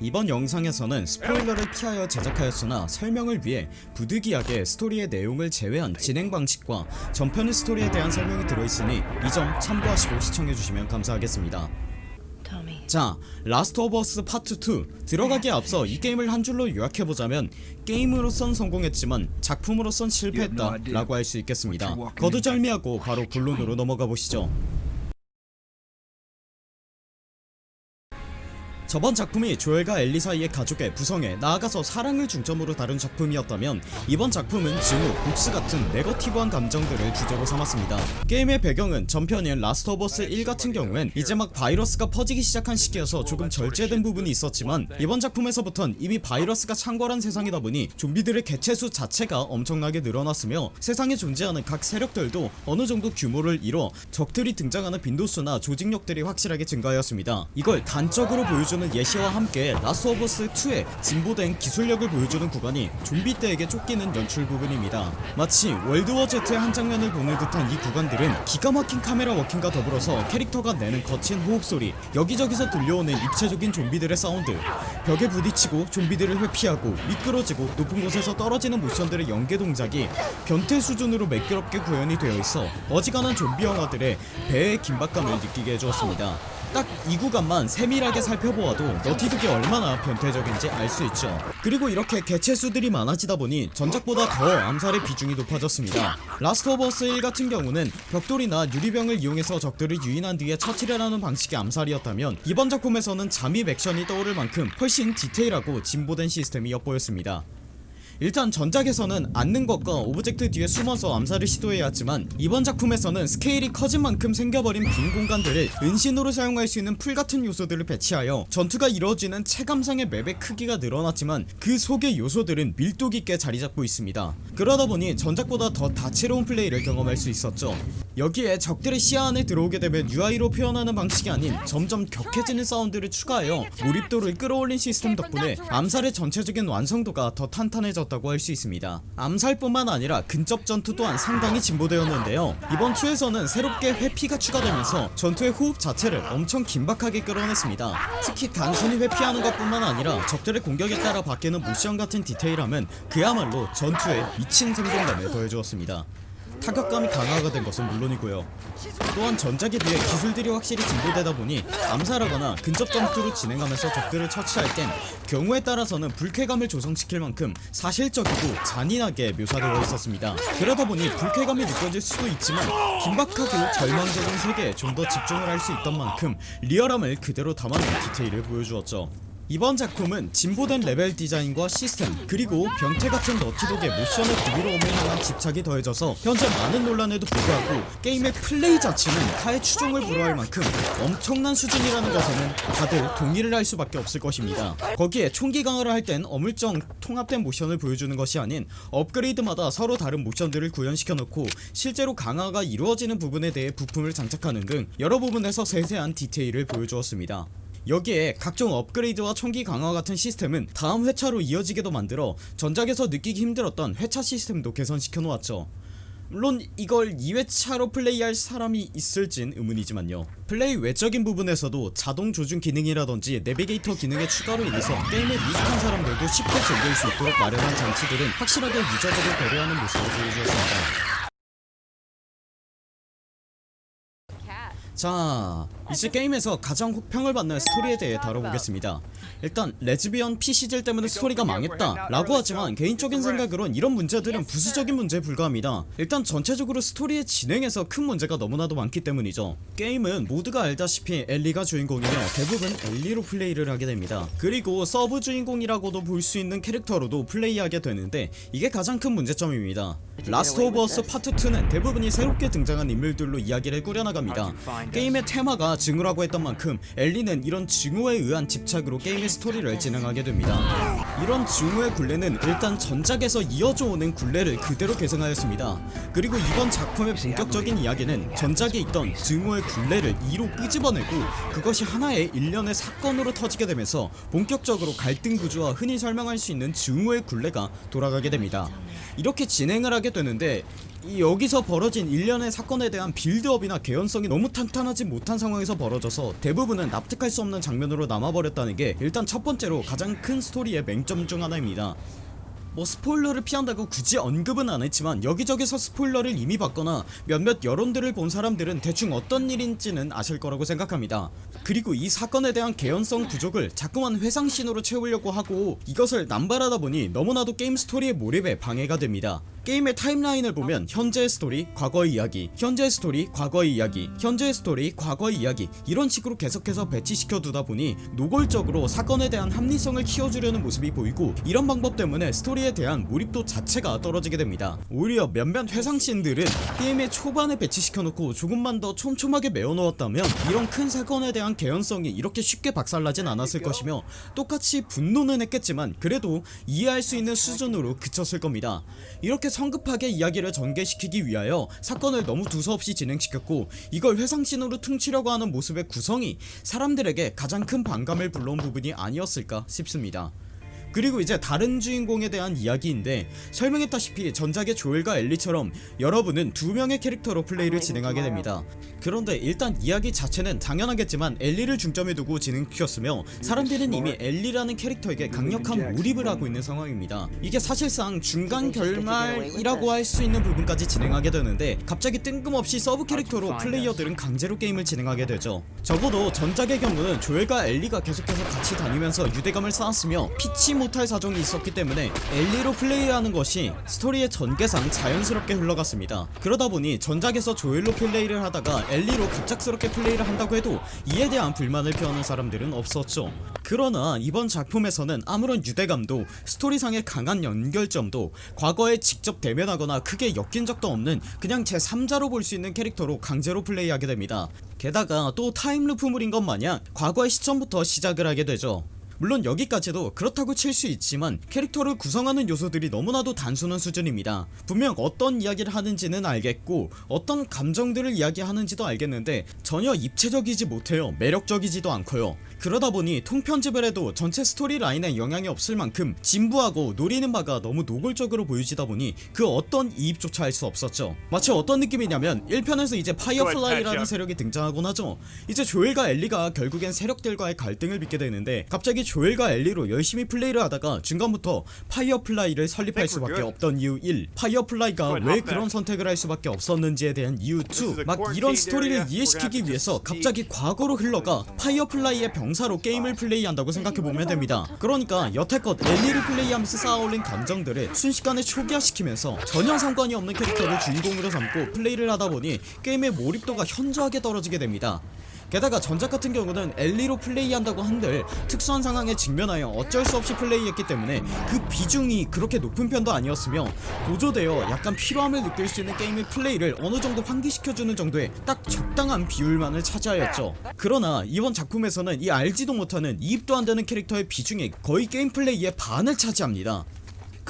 이번 영상에서는 스포일러를 피하여 제작하였으나 설명을 위해 부득이하게 스토리의 내용을 제외한 진행 방식과 전편의 스토리에 대한 설명이 들어있으니 이 점 참고하시고 시청해주시면 감사하겠습니다. 자 Last of Us Part 2 들어가기에 앞서 이 게임을 한 줄로 요약해보자면 게임으로선 성공했지만 작품으로선 실패했다 라고 할 수 있겠습니다. 거두절미하고 바로 본론으로 넘어가 보시죠 저번 작품이 조엘과 엘리 사이의 가족의 구성에 나아가서 사랑을 중점으로 다룬 작품이었다면 이번 작품은 증오, 복수 같은 네거티브한 감정들을 주제로 삼았습니다. 게임의 배경은 전편인 Last of Us 1 같은 경우엔 이제 막 바이러스가 퍼지기 시작한 시기여서 조금 절제된 부분이 있었지만 이번 작품에서부턴 이미 바이러스가 창궐한 세상이다 보니 좀비들의 개체수 자체가 엄청나게 늘어났으며 세상에 존재하는 각 세력들도 어느정도 규모를 이뤄 적들이 등장하는 빈도수나 조직력들이 확실하게 증가하였습니다. 이걸 단적으로 보여주는 예시와 함께 Last of Us 2의 진보된 기술력을 보여주는 구간이 좀비 떼에게 쫓기는 연출 부분입니다. 마치 World War Z의 한 장면을 보는 듯한 이 구간들은 기가 막힌 카메라 워킹과 더불어서 캐릭터가 내는 거친 호흡 소리 여기저기서 들려오는 입체적인 좀비들의 사운드. 벽에 부딪히고 좀비들을 회피하고 미끄러지고 높은 곳에서 떨어지는 모션들의 연계 동작이 변태 수준으로 매끄럽게 구현이 되어 있어 어지간한 좀비 영화들의 배의 긴박감을 느끼게 해주었습니다 딱 이 구간만 세밀하게 살펴보아도 Naughty Dog이 얼마나 변태적인지 알 수 있죠. 그리고 이렇게 개체수들이 많아지다 보니 전작보다 더 암살의 비중이 높아졌습니다. Last of Us 1 같은 경우는 벽돌이나 유리병을 이용해서 적들을 유인한 뒤에 처치를 하는 방식의 암살이었다면 이번 작품에서는 잠입 액션이 떠오를 만큼 훨씬 디테일하고 진보된 시스템이 엿보였습니다 일단 전작에서는 앉는 것과 object 뒤에 숨어서 암살을 시도해야 했지만 이번 작품에서는 스케일이 커진 만큼 생겨버린 빈 공간들을 은신으로 사용할 수 있는 풀 같은 요소들을 배치하여 전투가 이루어지는 체감상의 맵의 크기가 늘어났지만 그 속의 요소들은 밀도 깊게 자리잡고 있습니다. 그러다 보니 전작보다 더 다채로운 플레이를 경험할 수 있었죠 여기에 적들의 시야 안에 들어오게 되면 UI로 표현하는 방식이 아닌 점점 격해지는 사운드를 추가하여 몰입도를 끌어올린 시스템 덕분에 암살의 전체적인 완성도가 더 탄탄해졌다고 할 수 있습니다. 암살뿐만 아니라 근접 전투 또한 상당히 진보되었는데요. 이번 2에서는 새롭게 회피가 추가되면서 전투의 호흡 자체를 엄청 긴박하게 끌어냈습니다. 특히 단순히 회피하는 것 뿐만 아니라 적들의 공격에 따라 바뀌는 모션 같은 디테일함은 그야말로 전투에 미친 생동감을 더해주었습니다 타격감이 강화가 된 것은 물론이고요. 또한 전작에 비해 기술들이 확실히 진보되다 보니 암살하거나 근접 전투를 진행하면서 적들을 처치할 땐 경우에 따라서는 불쾌감을 조성시킬 만큼 사실적이고 잔인하게 묘사되어 있었습니다. 그러다 보니 불쾌감이 느껴질 수도 있지만 긴박하고 절망적인 세계에 좀 더 집중을 할 수 있던 만큼 리얼함을 그대로 담아낸 디테일을 보여주었죠 이번 작품은 진보된 레벨 디자인과 시스템 그리고 변태같은 Naughty Dog의 모션의 부드러움을 향한 집착이 더해져서 현재 많은 논란에도 불구하고 게임의 플레이 자체는 타의 추종을 불허할 만큼 엄청난 수준이라는 것에는 다들 동의를 할 수밖에 없을 것입니다. 거기에 총기 강화를 할 땐 어물쩡 통합된 모션을 보여주는 것이 아닌 업그레이드마다 서로 다른 모션들을 구현시켜 놓고 실제로 강화가 이루어지는 부분에 대해 부품을 장착하는 등 여러 부분에서 세세한 디테일을 보여주었습니다 여기에 각종 업그레이드와 총기 강화 같은 시스템은 다음 회차로 이어지게도 만들어 전작에서 느끼기 힘들었던 회차 시스템도 개선시켜 놓았죠. 물론 이걸 2회차로 플레이할 사람이 있을진 의문이지만요. 플레이 외적인 부분에서도 자동 조준 기능이라던지 내비게이터 기능의 추가로 인해서 게임에 미숙한 사람들도 쉽게 즐길 수 있도록 마련한 장치들은 확실하게 유저들을 배려하는 모습을 보여주었습니다 자 이제 게임에서 가장 혹평을 받는 스토리에 대해 다뤄보겠습니다. 일단 레즈비언 PC질 때문에 스토리가 망했다 라고 하지만 개인적인 생각으론 이런 문제들은 부수적인 문제에 불과합니다. 일단 전체적으로 스토리의 진행에서 큰 문제가 너무나도 많기 때문이죠. 게임은 모두가 알다시피 엘리가 주인공이며 대부분 엘리로 플레이를 하게 됩니다. 그리고 서브 주인공이라고도 볼 수 있는 캐릭터로도 플레이하게 되는데 이게 가장 큰 문제점입니다. 라스트 오브 어스 파트 2는 대부분이 새롭게 등장한 인물들로 이야기를 꾸려나갑니다 게임의 테마가 증오라고 했던 만큼 엘리는 이런 증오에 의한 집착으로 게임의 스토리를 진행하게 됩니다. 이런 증오의 굴레는 일단 전작에서 이어져 오는 굴레를 그대로 계승하였습니다. 그리고 이번 작품의 본격적인 이야기는 전작에 있던 증오의 굴레를 2로 끄집어내고 그것이 하나의 일련의 사건으로 터지게 되면서 본격적으로 갈등 구조와 흔히 설명할 수 있는 증오의 굴레가 돌아가게 됩니다. 이렇게 진행을 하게 되는데 이 여기서 벌어진 일련의 사건에 대한 build-up이나 개연성이 너무 탄탄하지 못한 상황에서 벌어져서 대부분은 납득할 수 없는 장면으로 남아버렸다는 게 일단 첫 번째로 가장 큰 스토리의 맹점 중 하나입니다. 뭐 스포일러를 피한다고 굳이 언급은 안했지만 여기저기서 스포일러를 이미 봤거나 몇몇 여론들을 본 사람들은 대충 어떤 일인지는 아실 거라고 생각합니다. 그리고 이 사건에 대한 개연성 부족을 자꾸만 회상신호로 채우려고 하고 이것을 남발하다 보니 너무나도 게임 스토리의 몰입에 방해가 됩니다 게임의 timeline을 보면 현재의 스토리, 과거의 이야기, 현재의 스토리, 과거의 이야기, 현재의 스토리, 과거의 이야기 이런 식으로 계속해서 배치시켜 두다 보니 노골적으로 사건에 대한 합리성을 키워주려는 모습이 보이고 이런 방법 때문에 스토리에 대한 몰입도 자체가 떨어지게 됩니다. 오히려 몇몇 회상씬들은 게임의 초반에 배치시켜 놓고 조금만 더 촘촘하게 메워 놓았다면 이런 큰 사건에 대한 개연성이 이렇게 쉽게 박살나진 않았을 것이며 똑같이 분노는 했겠지만 그래도 이해할 수 있는 수준으로 그쳤을 겁니다. 이렇게 성급하게 이야기를 전개시키기 위하여 사건을 너무 두서없이 진행시켰고 이걸 회상씬으로 퉁치려고 하는 모습의 구성이 사람들에게 가장 큰 반감을 불러온 부분이 아니었을까 싶습니다 그리고 이제 다른 주인공에 대한 이야기인데 설명했다시피 전작의 조엘과 엘리처럼 여러분은 두 명의 캐릭터로 플레이를 진행하게 됩니다. 그런데 일단 이야기 자체는 당연하겠지만 엘리를 중점에 두고 진행시켰으며 사람들은 이미 엘리라는 캐릭터에게 강력한 몰입을 하고 있는 상황입니다. 이게 사실상 중간 결말이라고 할 수 있는 부분까지 진행하게 되는데 갑자기 뜬금없이 서브 캐릭터로 플레이어들은 강제로 게임을 진행하게 되죠 적어도 전작의 경우는 조엘과 엘리가 계속해서 같이 다니면서 유대감을 쌓았으며 피치 못할 사정이 있었기 때문에 엘리로 플레이하는 것이 스토리의 전개상 자연스럽게 흘러갔습니다. 그러다 보니 전작에서 조엘로 플레이를 하다가 엘리로 갑작스럽게 플레이를 한다고 해도 이에 대한 불만을 표하는 사람들은 없었죠 그러나 이번 작품에서는 아무런 유대감도 스토리상의 강한 연결점도 과거에 직접 대면하거나 크게 엮인 적도 없는 그냥 제3자로 볼 수 있는 캐릭터로 강제로 플레이하게 됩니다. 게다가 또 time loop물인 것 마냥 과거의 시점부터 시작을 하게 되죠. 물론 여기까지도 그렇다고 칠 수 있지만 캐릭터를 구성하는 요소들이 너무나도 단순한 수준입니다. 분명 어떤 이야기를 하는지는 알겠고 어떤 감정들을 이야기하는지도 알겠는데 전혀 입체적이지 못해요. 매력적이지도 않고요 그러다 보니 통편집을 해도 전체 스토리 라인에 영향이 없을 만큼 진부하고 노리는 바가 너무 노골적으로 보여지다 보니 그 어떤 이입조차 할 수 없었죠. 마치 어떤 느낌이냐면 1편에서 이제 파이어플라이라는 세력이 등장하곤 하죠. 이제 조엘과 엘리가 결국엔 세력들과의 갈등을 빚게 되는데 갑자기 조엘과 엘리로 열심히 플레이를 하다가 중간부터 파이어플라이를 설립할 수밖에 없던 이유 1 파이어플라이가 왜 그런 선택을 할 수밖에 없었는지에 대한 이유 2막 이런 스토리를 이해시키기 위해서 갑자기 과거로 흘러가 파이어플라이의 병사로 게임을 플레이한다고 생각해보면 됩니다. 그러니까 여태껏 엘리를 플레이하면서 쌓아올린 감정들을 순식간에 초기화시키면서 전혀 상관이 없는 캐릭터를 주인공으로 삼고 플레이를 하다보니 게임의 몰입도가 현저하게 떨어지게 됩니다 게다가 전작 같은 경우는 엘리로 플레이한다고 한들 특수한 상황에 직면하여 어쩔 수 없이 플레이했기 때문에 그 비중이 그렇게 높은 편도 아니었으며 고조되어 약간 피로함을 느낄 수 있는 게임의 플레이를 어느정도 환기시켜주는 정도의 딱 적당한 비율만을 차지하였죠. 그러나 이번 작품에서는 이 알지도 못하는 이입도 안되는 캐릭터의 비중이 거의 게임 플레이의 반을 차지합니다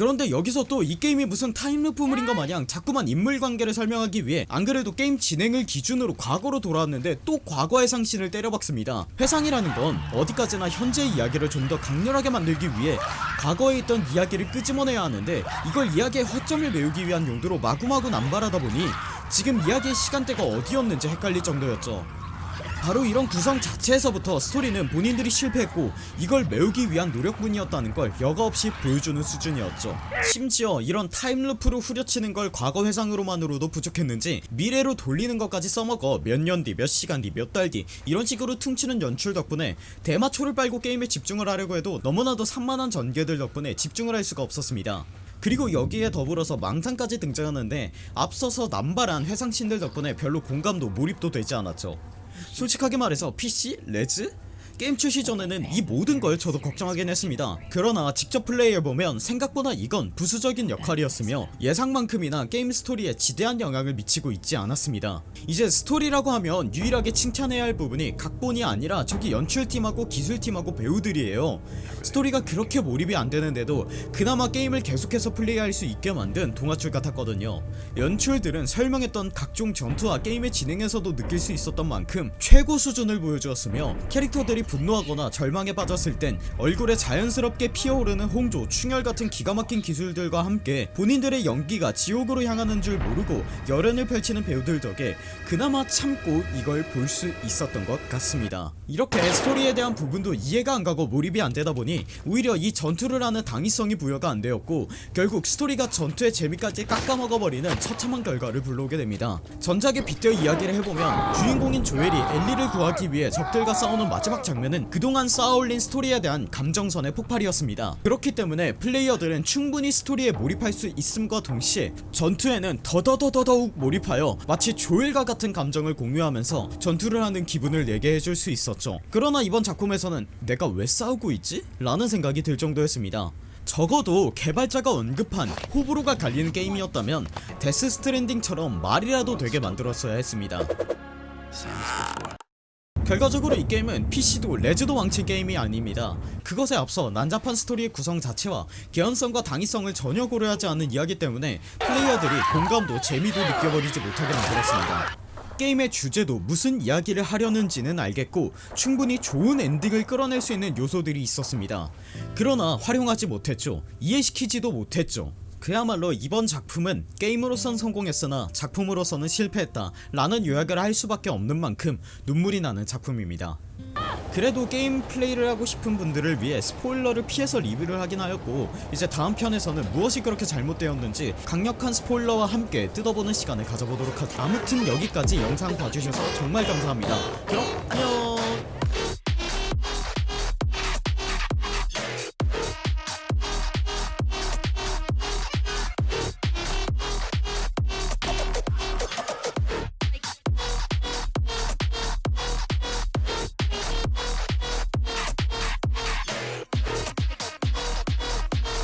그런데 여기서 또 이 게임이 무슨 time loop물인 것 마냥 자꾸만 인물관계를 설명하기 위해 안그래도 게임 진행을 기준으로 과거로 돌아왔는데 또 과거 회상신을 때려박습니다. 회상이라는 건 어디까지나 현재의 이야기를 좀 더 강렬하게 만들기 위해 과거에 있던 이야기를 끄집어내야 하는데 이걸 이야기의 허점을 메우기 위한 용도로 마구마구 남발하다 보니 지금 이야기의 시간대가 어디였는지 헷갈릴 정도였죠 바로 이런 구성 자체에서부터 스토리는 본인들이 실패했고 이걸 메우기 위한 노력뿐이었다는 걸 여과없이 보여주는 수준이었죠. 심지어 이런 타임루프로 후려치는 걸 과거 회상으로만으로도 부족했는지 미래로 돌리는 것까지 써먹어 몇 년 뒤 몇 시간 뒤 몇 달 뒤 이런 식으로 퉁치는 연출 덕분에 대마초를 빨고 게임에 집중을 하려고 해도 너무나도 산만한 전개들 덕분에 집중을 할 수가 없었습니다. 그리고 여기에 더불어서 망상까지 등장하는데 앞서서 남발한 회상신들 덕분에 별로 공감도 몰입도 되지 않았죠 솔직하게 말해서 PC? 레즈? 게임 출시 전에는 이 모든 걸 저도 걱정하긴 했습니다. 그러나 직접 플레이해보면 생각보다 이건 부수적인 역할이었으며 예상만큼이나 게임 스토리에 지대한 영향을 미치고 있지 않았습니다. 이제 스토리라고 하면 유일하게 칭찬해야 할 부분이 각본이 아니라 저기 연출팀하고 기술팀하고 배우들이에요. 스토리가 그렇게 몰입이 안 되는데도 그나마 게임을 계속해서 플레이할 수 있게 만든 동화줄 같았거든요. 연출들은 설명했던 각종 전투와 게임의 진행에서도 느낄 수 있었던 만큼 최고 수준을 보여주었으며 캐릭터들이 분노하거나 절망에 빠졌을 땐 얼굴에 자연스럽게 피어오르는 홍조, 충혈 같은 기가 막힌 기술들과 함께 본인들의 연기가 지옥으로 향하는 줄 모르고 열연을 펼치는 배우들 덕에 그나마 참고 이걸 볼 수 있었던 것 같습니다. 이렇게 스토리에 대한 부분도 이해가 안 가고 몰입이 안 되다 보니 오히려 이 전투를 하는 당위성이 부여가 안 되었고 결국 스토리가 전투의 재미까지 깎아먹어버리는 처참한 결과를 불러오게 됩니다. 전작의 빗대어 이야기를 해보면 주인공인 조엘이 엘리를 구하기 위해 적들과 싸우는 마지막 장면 은 그동안 쌓아올린 스토리에 대한 감정선의 폭발이었습니다. 그렇기 때문에 플레이어들은 충분히 스토리에 몰입할 수 있음과 동시에 전투에는 더더더더더욱 몰입하여 마치 조엘과 같은 감정을 공유하면서 전투를 하는 기분을 내게 해줄 수 있었죠. 그러나 이번 작품에서는 내가 왜 싸우고 있지? 라는 생각이 들 정도였습니다. 적어도 개발자가 언급한 호불호가 갈리는 게임이었다면 데스 스트랜딩처럼 말이라도 되게 만들었어야 했습니다. 결과적으로 이 게임은 PC도 레즈도 망친 게임이 아닙니다. 그것에 앞서 난잡한 스토리의 구성 자체와 개연성과 당위성을 전혀 고려하지 않는 이야기 때문에 플레이어들이 공감도 재미도 느껴버리지 못하게 만들었습니다. 게임의 주제도 무슨 이야기를 하려는지는 알겠고 충분히 좋은 엔딩을 끌어낼 수 있는 요소들이 있었습니다. 그러나 활용하지 못했죠. 이해시키지도 못했죠. 그야말로 이번 작품은 게임으로선 성공했으나 작품으로서는 실패했다 라는 요약을 할 수밖에 없는 만큼 눈물이 나는 작품입니다. 그래도 게임 플레이를 하고 싶은 분들을 위해 스포일러를 피해서 리뷰를 하긴 하였고 이제 다음 편에서는 무엇이 그렇게 잘못되었는지 강력한 스포일러와 함께 뜯어보는 시간을 가져보도록 하죠. 아무튼 여기까지 영상 봐주셔서 정말 감사합니다. 그럼 안녕